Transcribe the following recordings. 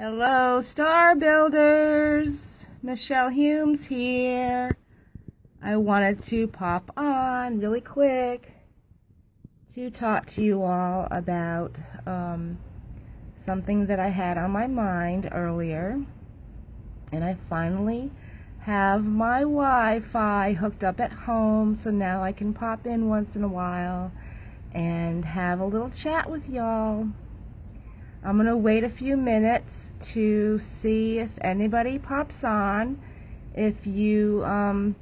Hello, Star Builders. Michelle Humes here. I wanted to pop on really quick to talk to you all about um, something that I had on my mind earlier. And I finally have my Wi-Fi hooked up at home, so now I can pop in once in a while and have a little chat with y'all. I'm going to wait a few minutes to see if anybody pops on. If you um,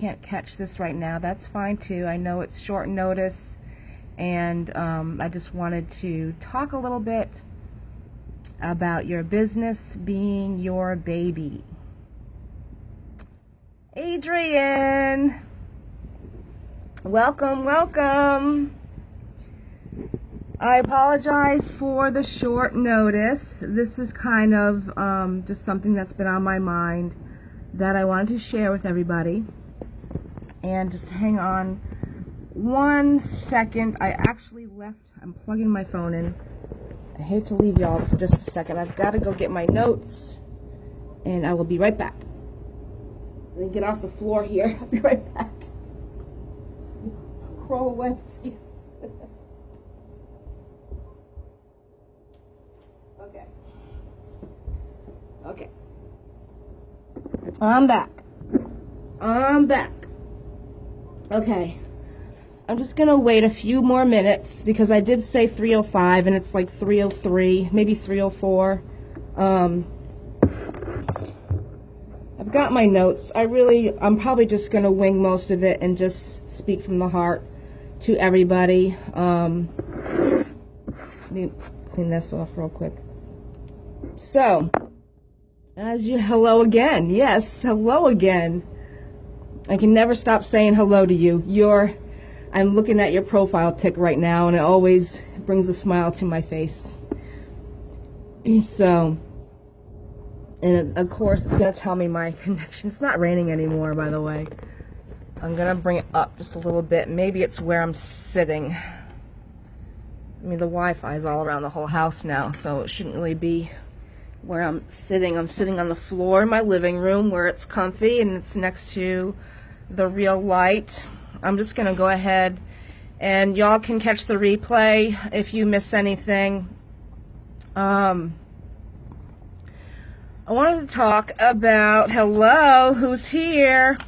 can't catch this right now, that's fine too. I know it's short notice and um, I just wanted to talk a little bit about your business being your baby. Adrian! Welcome, welcome! I apologize for the short notice. This is kind of um, just something that's been on my mind that I wanted to share with everybody. And just hang on one second. I actually left, I'm plugging my phone in. I hate to leave y'all for just a second. I've got to go get my notes and I will be right back. Let me get off the floor here. I'll be right back. Crawl. Okay. I'm back. I'm back. Okay. I'm just going to wait a few more minutes because I did say 305 and it's like 303, maybe 304. Um, I've got my notes. I really, I'm probably just going to wing most of it and just speak from the heart to everybody. Um, let me clean this off real quick. So, as you, hello again. Yes, hello again. I can never stop saying hello to you. You're, I'm looking at your profile pic right now and it always brings a smile to my face. So, and of course it's going to tell me my connection. It's not raining anymore, by the way. I'm going to bring it up just a little bit. Maybe it's where I'm sitting. I mean, the Wi-Fi is all around the whole house now, so it shouldn't really be where I'm sitting. I'm sitting on the floor in my living room where it's comfy and it's next to the real light. I'm just going to go ahead and y'all can catch the replay if you miss anything. Um, I wanted to talk about, hello, who's here?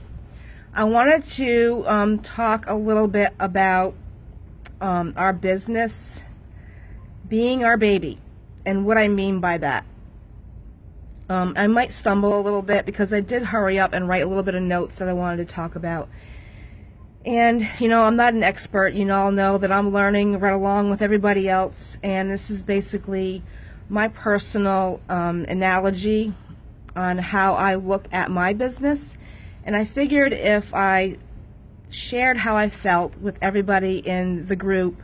I wanted to um, talk a little bit about um, our business being our baby and what I mean by that. Um, I might stumble a little bit because I did hurry up and write a little bit of notes that I wanted to talk about. And, you know, I'm not an expert. You all know that I'm learning right along with everybody else. And this is basically my personal um, analogy on how I look at my business. And I figured if I shared how I felt with everybody in the group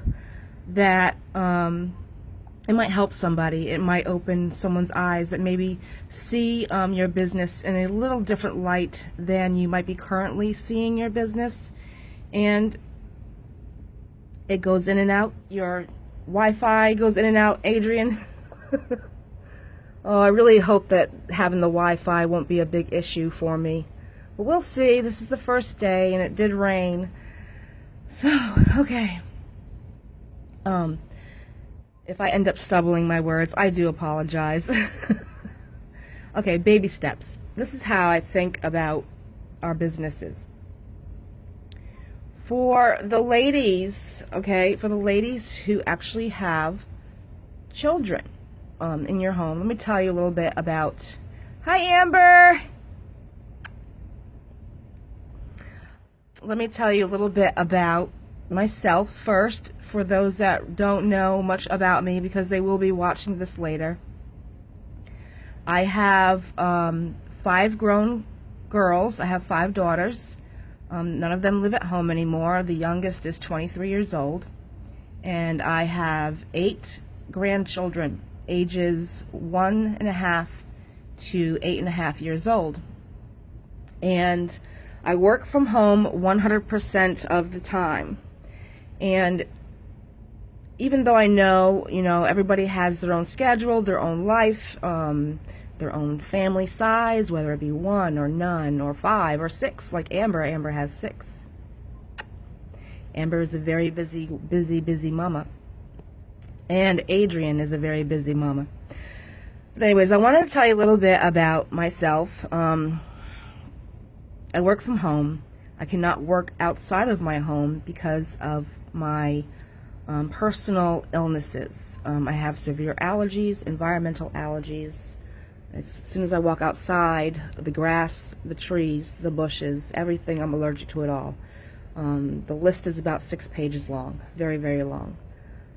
that um, it might help somebody. It might open someone's eyes that maybe see um, your business in a little different light than you might be currently seeing your business. And it goes in and out. Your Wi-Fi goes in and out, Adrian. oh, I really hope that having the Wi-Fi won't be a big issue for me. But we'll see. This is the first day, and it did rain. So, okay. Um, if I end up stumbling my words, I do apologize. okay, baby steps. This is how I think about our businesses. For the ladies, okay, for the ladies who actually have children um, in your home, let me tell you a little bit about. Hi, Amber! Let me tell you a little bit about myself first for those that don't know much about me because they will be watching this later. I have um, five grown girls. I have five daughters. Um, none of them live at home anymore. The youngest is 23 years old. And I have eight grandchildren, ages one and a half to eight and a half years old. And I work from home 100% of the time. And even though I know, you know, everybody has their own schedule, their own life, um, their own family size, whether it be one or none or five or six, like Amber. Amber has six. Amber is a very busy, busy, busy mama. And Adrian is a very busy mama. But anyways, I wanted to tell you a little bit about myself. Um, I work from home. I cannot work outside of my home because of my um, personal illnesses. Um, I have severe allergies, environmental allergies. As soon as I walk outside, the grass, the trees, the bushes, everything, I'm allergic to it all. Um, the list is about six pages long, very, very long.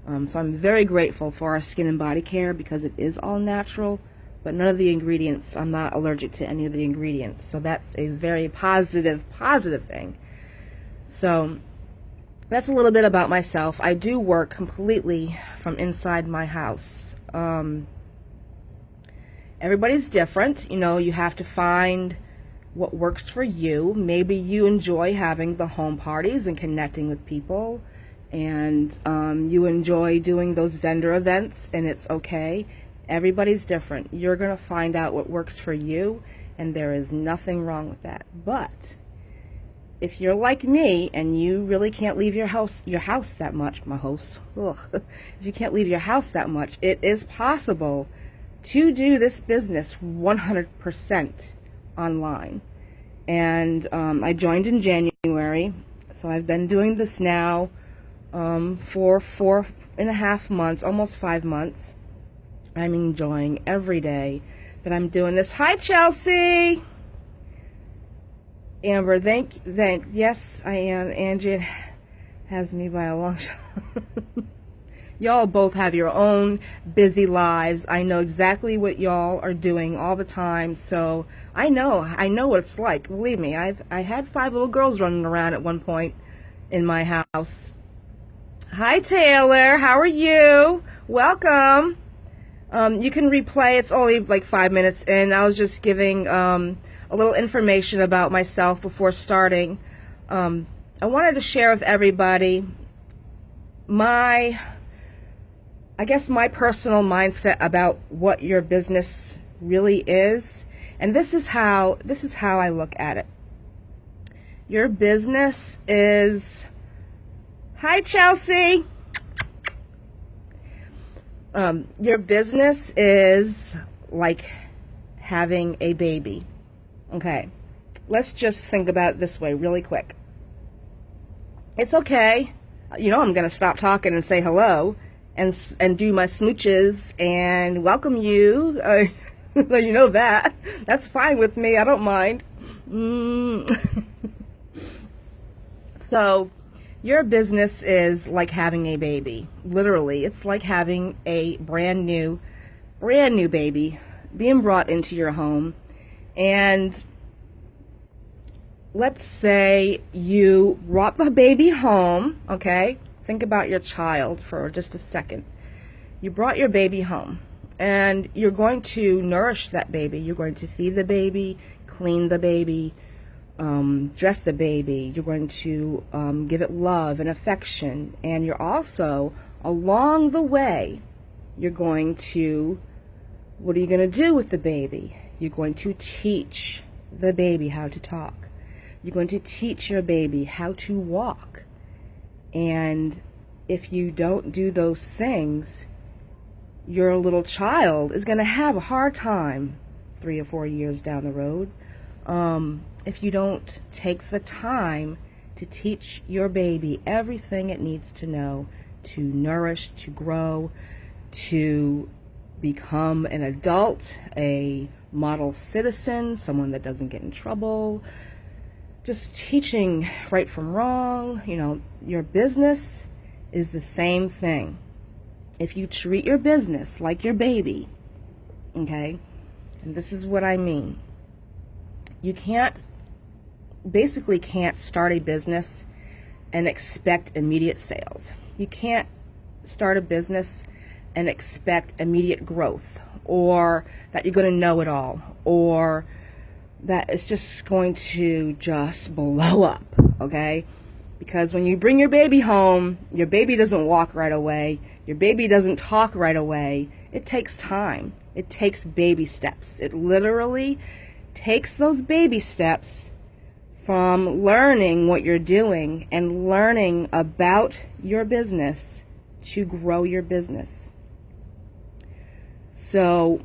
Um, so I'm very grateful for our skin and body care because it is all natural, but none of the ingredients, I'm not allergic to any of the ingredients. So that's a very positive, positive thing. So that's a little bit about myself. I do work completely from inside my house. Um, everybody's different. You know, you have to find what works for you. Maybe you enjoy having the home parties and connecting with people, and um, you enjoy doing those vendor events, and it's okay. Everybody's different. You're going to find out what works for you, and there is nothing wrong with that. But if you're like me and you really can't leave your house your house that much, my host, ugh, if you can't leave your house that much, it is possible to do this business 100% online. And um, I joined in January, so I've been doing this now um, for four and a half months, almost five months. I'm enjoying every day that I'm doing this. Hi, Chelsea! Amber, thank, thank, yes, I am. Angie has me by a long shot. y'all both have your own busy lives. I know exactly what y'all are doing all the time, so I know, I know what it's like. Believe me, I've, I had five little girls running around at one point in my house. Hi, Taylor. How are you? Welcome. Um, you can replay. It's only like five minutes, and I was just giving um, a little information about myself before starting. Um, I wanted to share with everybody my, I guess, my personal mindset about what your business really is and this is how this is how I look at it. Your business is Hi Chelsea. Um, your business is like having a baby. Okay. Let's just think about it this way really quick. It's okay. You know I'm going to stop talking and say hello and and do my smooches and welcome you. Uh, you know that. That's fine with me. I don't mind. Mm. so, your business is like having a baby. Literally, it's like having a brand new, brand new baby being brought into your home. And let's say you brought the baby home, okay? Think about your child for just a second. You brought your baby home and you're going to nourish that baby. You're going to feed the baby, clean the baby, um, dress the baby. You're going to um, give it love and affection. And you're also, along the way, you're going to, what are you going to do with the baby? You're going to teach the baby how to talk. You're going to teach your baby how to walk. And if you don't do those things, your little child is going to have a hard time three or four years down the road um, if you don't take the time to teach your baby everything it needs to know to nourish, to grow, to become an adult, a model citizen, someone that doesn't get in trouble, just teaching right from wrong. You know, your business is the same thing if you treat your business like your baby, okay, and this is what I mean, you can't, basically can't start a business and expect immediate sales. You can't start a business and expect immediate growth or that you're going to know it all or that it's just going to just blow up, okay? Because when you bring your baby home, your baby doesn't walk right away, your baby doesn't talk right away. It takes time. It takes baby steps. It literally takes those baby steps from learning what you're doing and learning about your business to grow your business. So,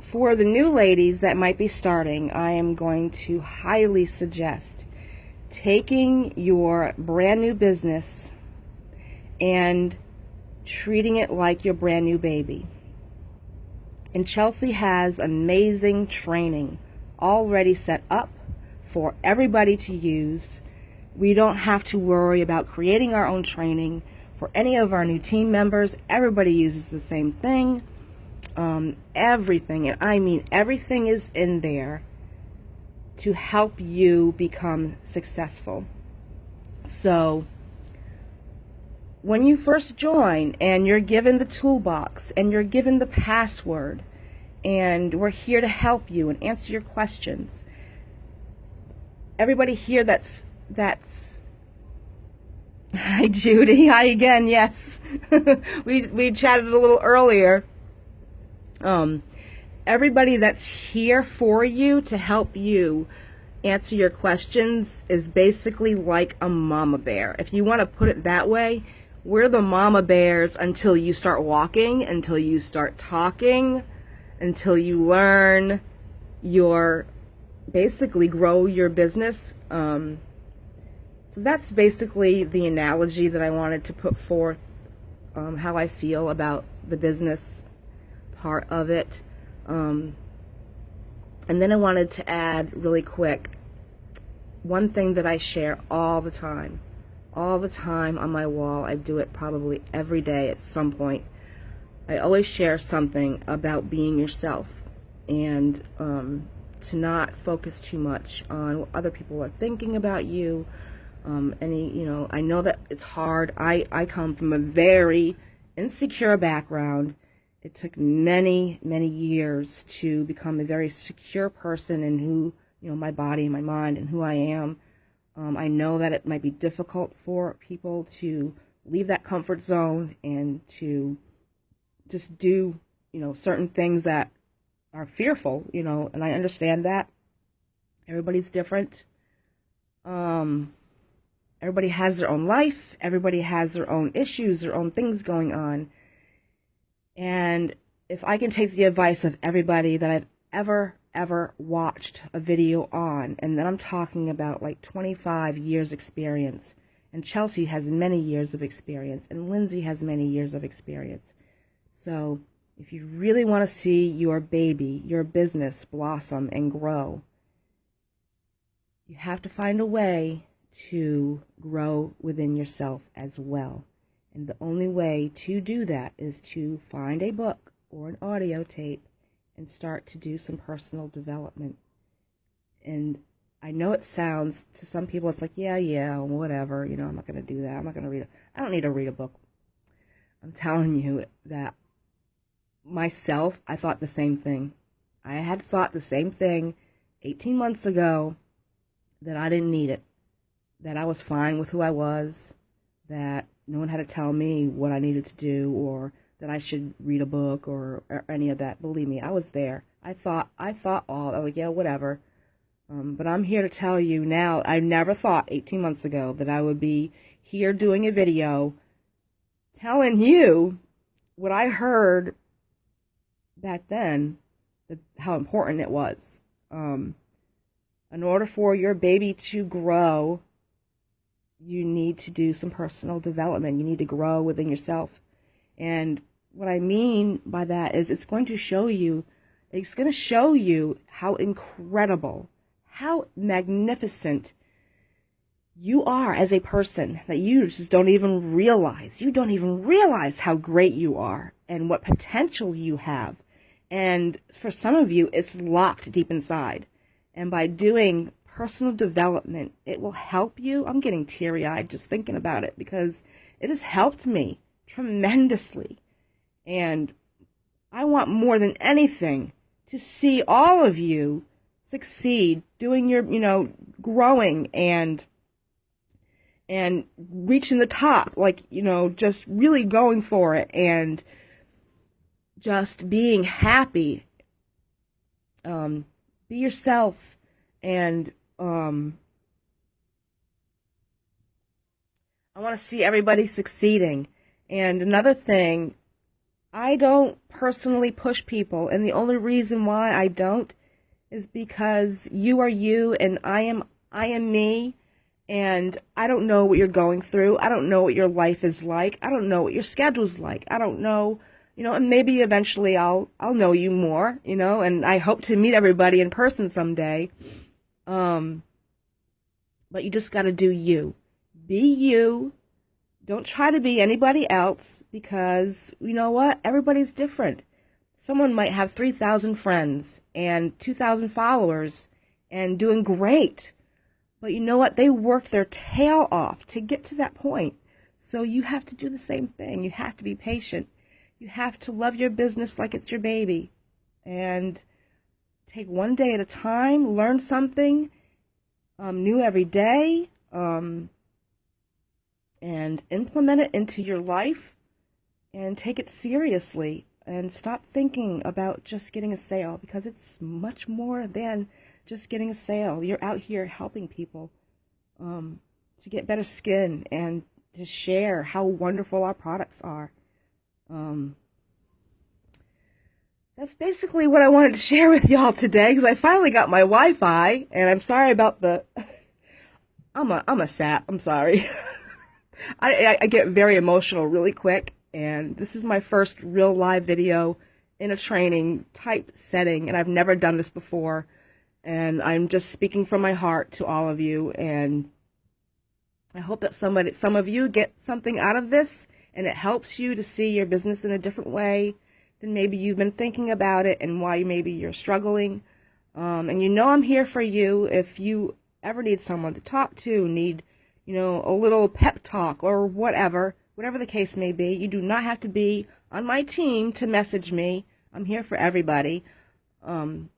for the new ladies that might be starting, I am going to highly suggest taking your brand new business and treating it like your brand new baby. And Chelsea has amazing training already set up for everybody to use. We don't have to worry about creating our own training for any of our new team members. Everybody uses the same thing. Um, everything, and I mean everything is in there to help you become successful. So, when you first join and you're given the toolbox and you're given the password, and we're here to help you and answer your questions. Everybody here that's that's Hi Judy, hi again, yes. we we chatted a little earlier. Um everybody that's here for you to help you answer your questions is basically like a mama bear. If you want to put it that way, we're the mama bears until you start walking, until you start talking, until you learn your basically grow your business. Um, so that's basically the analogy that I wanted to put forth, um, how I feel about the business part of it. Um, and then I wanted to add really quick one thing that I share all the time. All the time on my wall. I do it probably every day at some point. I always share something about being yourself and um, to not focus too much on what other people are thinking about you. Um, any, you know, I know that it's hard. I, I come from a very insecure background it took many, many years to become a very secure person in who, you know, my body, my mind, and who I am. Um, I know that it might be difficult for people to leave that comfort zone and to just do, you know, certain things that are fearful, you know, and I understand that. Everybody's different. Um, everybody has their own life. Everybody has their own issues, their own things going on. And if I can take the advice of everybody that I've ever, ever watched a video on, and then I'm talking about like 25 years experience, and Chelsea has many years of experience, and Lindsay has many years of experience. So if you really want to see your baby, your business blossom and grow, you have to find a way to grow within yourself as well. And the only way to do that is to find a book or an audio tape and start to do some personal development. And I know it sounds to some people it's like, yeah, yeah, whatever, you know, I'm not going to do that. I'm not going to read it. I don't need to read a book. I'm telling you that myself, I thought the same thing. I had thought the same thing 18 months ago that I didn't need it, that I was fine with who I was, that no one had to tell me what I needed to do or that I should read a book or, or any of that. Believe me, I was there. I thought, I thought all, oh yeah, whatever. Um, but I'm here to tell you now, I never thought 18 months ago that I would be here doing a video telling you what I heard back then, that, how important it was. Um, in order for your baby to grow you need to do some personal development. You need to grow within yourself. And what I mean by that is it's going to show you, it's going to show you how incredible, how magnificent you are as a person that you just don't even realize. You don't even realize how great you are and what potential you have. And for some of you, it's locked deep inside. And by doing personal development. It will help you. I'm getting teary eyed just thinking about it because it has helped me tremendously. And I want more than anything to see all of you succeed, doing your, you know, growing and and reaching the top, like, you know, just really going for it and just being happy. Um, be yourself and um, I want to see everybody succeeding. And another thing, I don't personally push people, and the only reason why I don't is because you are you and I am I am me and I don't know what you're going through. I don't know what your life is like. I don't know what your schedule's like. I don't know, you know, and maybe eventually I'll I'll know you more, you know, and I hope to meet everybody in person someday. Um but you just got to do you. Be you. Don't try to be anybody else because you know what? Everybody's different. Someone might have 3,000 friends and 2,000 followers and doing great but you know what? They worked their tail off to get to that point. So you have to do the same thing. You have to be patient. You have to love your business like it's your baby. And take one day at a time, learn something um, new every day, um, and implement it into your life and take it seriously and stop thinking about just getting a sale because it's much more than just getting a sale. You're out here helping people um, to get better skin and to share how wonderful our products are. Um, that's basically what I wanted to share with y'all today because I finally got my Wi-Fi and I'm sorry about the. I'm a I'm a sap. I'm sorry. I, I I get very emotional really quick and this is my first real live video in a training type setting and I've never done this before and I'm just speaking from my heart to all of you and I hope that somebody some of you get something out of this and it helps you to see your business in a different way than maybe you've been thinking about it and why maybe you're struggling um, and you know I'm here for you if you ever need someone to talk to need you know a little pep talk or whatever whatever the case may be you do not have to be on my team to message me I'm here for everybody um,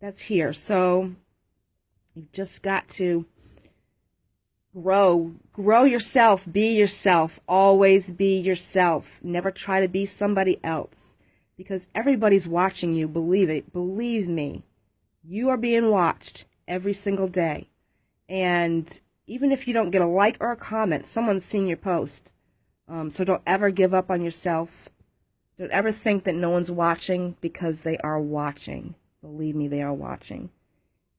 that's here. So you've just got to grow. Grow yourself. Be yourself. Always be yourself. Never try to be somebody else because everybody's watching you. Believe it. Believe me. You are being watched every single day. And even if you don't get a like or a comment, someone's seen your post. Um, so don't ever give up on yourself. Don't ever think that no one's watching because they are watching. Believe me, they are watching.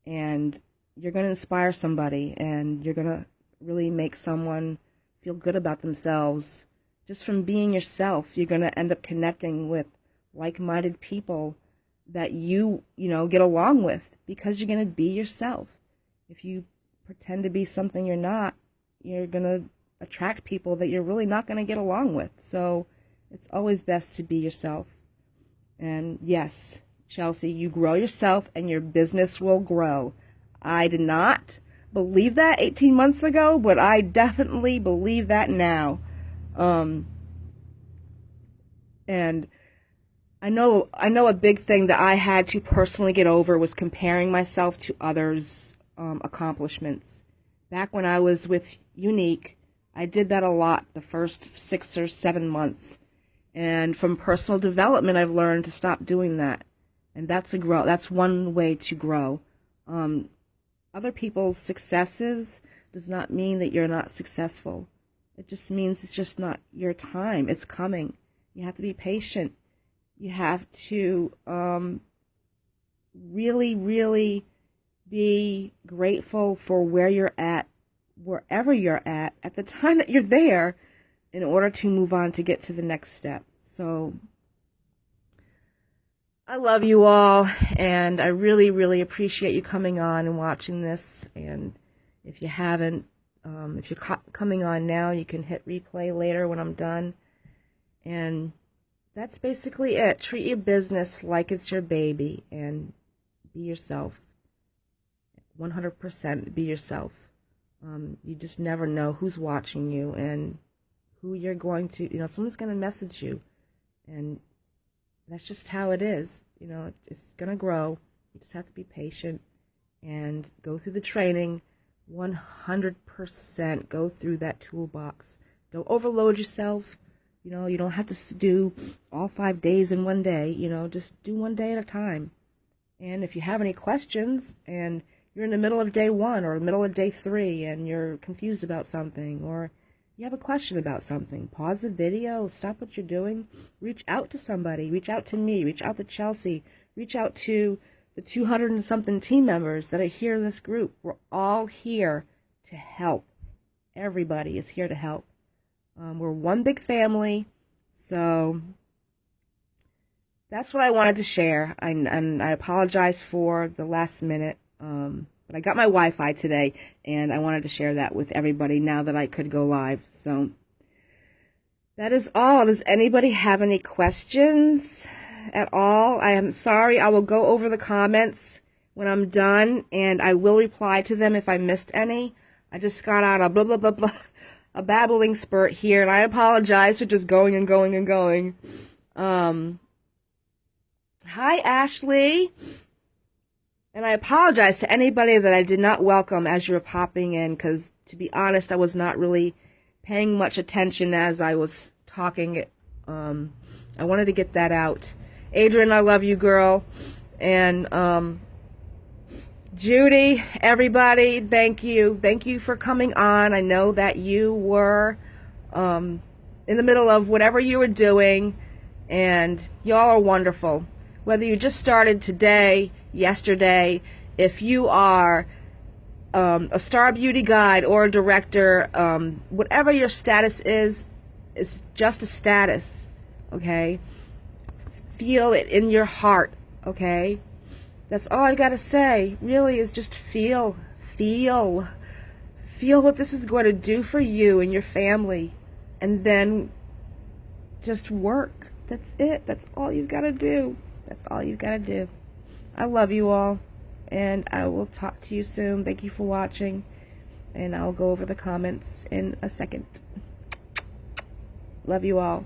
And you're going to inspire somebody and you're going to really make someone feel good about themselves. Just from being yourself, you're going to end up connecting with like-minded people that you, you know, get along with because you're going to be yourself. If you pretend to be something you're not, you're going to attract people that you're really not going to get along with. So it's always best to be yourself. And yes, Chelsea, you grow yourself and your business will grow. I did not believe that 18 months ago, but I definitely believe that now. Um, and I know I know a big thing that I had to personally get over was comparing myself to others' um, accomplishments. Back when I was with Younique, I did that a lot the first six or seven months. And from personal development, I've learned to stop doing that and that's a grow. That's one way to grow. Um, other people's successes does not mean that you're not successful. It just means it's just not your time. It's coming. You have to be patient. You have to um, really, really be grateful for where you're at, wherever you're at, at the time that you're there, in order to move on to get to the next step. So I love you all, and I really, really appreciate you coming on and watching this. And if you haven't, um, if you're coming on now, you can hit replay later when I'm done. And that's basically it. Treat your business like it's your baby and be yourself. 100% be yourself. Um, you just never know who's watching you and who you're going to, you know, someone's going to message you. And that's just how it is. You know, it's going to grow. You just have to be patient and go through the training, 100% go through that toolbox. Don't overload yourself. You know, you don't have to do all five days in one day. You know, just do one day at a time. And if you have any questions and you're in the middle of day one or the middle of day three and you're confused about something or you have a question about something, pause the video, stop what you're doing, reach out to somebody, reach out to me, reach out to Chelsea, reach out to the 200 and something team members that are here in this group. We're all here to help. Everybody is here to help. Um, we're one big family, so that's what I wanted to share. I, and I apologize for the last minute, um, but I got my Wi-Fi today, and I wanted to share that with everybody now that I could go live. So that is all. Does anybody have any questions? at all. I am sorry. I will go over the comments when I'm done, and I will reply to them if I missed any. I just got out a blah, blah, blah, blah, a babbling spurt here, and I apologize for just going and going and going. Um, hi, Ashley. And I apologize to anybody that I did not welcome as you were popping in, because to be honest, I was not really paying much attention as I was talking. Um, I wanted to get that out. Adrian, I love you, girl. And um, Judy, everybody, thank you. Thank you for coming on. I know that you were um, in the middle of whatever you were doing, and y'all are wonderful. Whether you just started today, yesterday, if you are um, a star beauty guide or a director, um, whatever your status is, it's just a status, okay? feel it in your heart, okay? That's all I've gotta say, really, is just feel, feel, feel what this is going to do for you and your family, and then just work. That's it. That's all you've got to do. That's all you've got to do. I love you all, and I will talk to you soon. Thank you for watching, and I'll go over the comments in a second. Love you all.